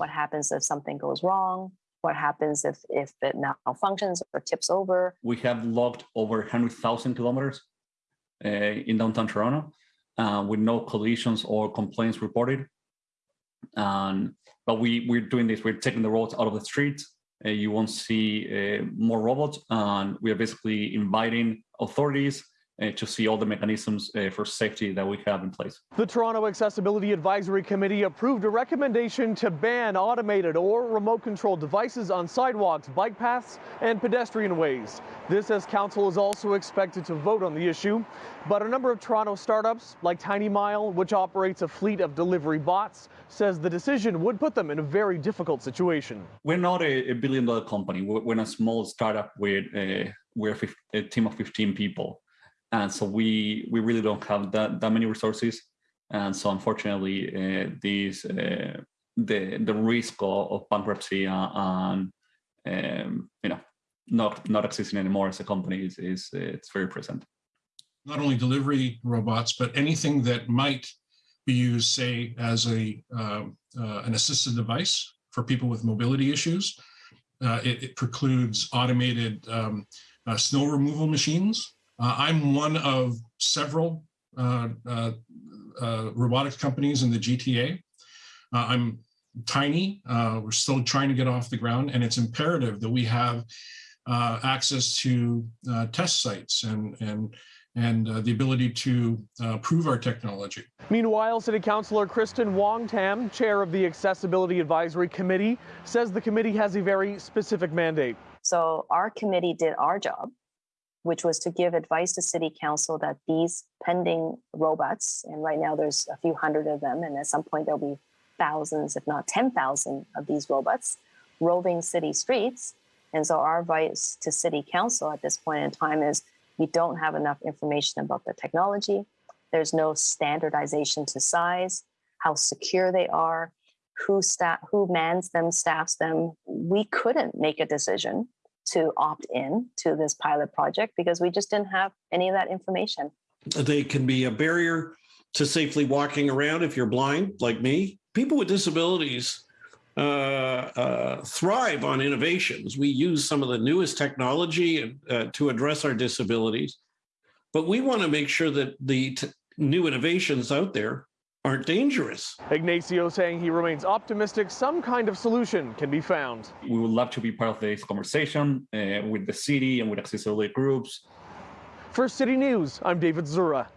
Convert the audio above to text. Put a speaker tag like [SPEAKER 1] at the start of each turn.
[SPEAKER 1] What happens if something goes wrong? What happens if if it malfunctions or tips over?
[SPEAKER 2] We have logged over 100,000 kilometers uh, in downtown Toronto uh, with no collisions or complaints reported. And but we we're doing this. We're taking the roads out of the streets. Uh, you won't see uh, more robots, and we are basically inviting authorities to see all the mechanisms uh, for safety that we have in place.
[SPEAKER 3] The Toronto Accessibility Advisory Committee approved a recommendation to ban automated or remote controlled devices on sidewalks, bike paths, and pedestrian ways. This as council is also expected to vote on the issue. But a number of Toronto startups, like Tiny Mile, which operates a fleet of delivery bots, says the decision would put them in a very difficult situation.
[SPEAKER 2] We're not a, a billion dollar company. We're, we're, a small startup with a, we're a, a team of 15 people and so we we really don't have that that many resources. And so unfortunately uh, these uh, the the risk of, of bankruptcy and um, you know not not existing anymore as a company is, is it's very present.
[SPEAKER 4] Not only delivery robots but anything that might be used say as a uh, uh an assisted device for people with mobility issues. Uh, it, it, precludes automated um, uh, snow removal machines uh, I'm one of several uh, uh, uh robotics companies in the GTA. Uh, I'm tiny. Uh, we're still trying to get off the ground, and it's imperative that we have access to test sites and and and uh, the ability to uh, prove our technology.
[SPEAKER 3] Meanwhile, City Councilor Kristyn Wong-Tam, chair of the Accessibility Advisory Committee, says the committee has a very specific mandate.
[SPEAKER 1] So our committee did our job which was to give advice to city council that these pending robots, and right now there's a few hundred of them, and at some point there'll be thousands, if not 10,000 of these robots roving city streets. And so our advice to city council at this point in time is we don't have enough information about the technology. There's no standardization to size, how secure they are, who staff, who mans them, staffs them. We couldn't make a decision to opt in to this pilot project because we just didn't have any of that information.
[SPEAKER 5] They can be a barrier to safely walking around if you're blind, like me. People with disabilities uh, uh, thrive on innovations. We use some of the newest technology uh, to address our disabilities, but we want to make sure that the new innovations out there aren't dangerous.
[SPEAKER 3] Ignacio saying he remains optimistic some kind of solution can be found.
[SPEAKER 2] We would love to be part of this conversation uh, with the city and with accessibility groups.
[SPEAKER 3] For City News, I'm David Zura.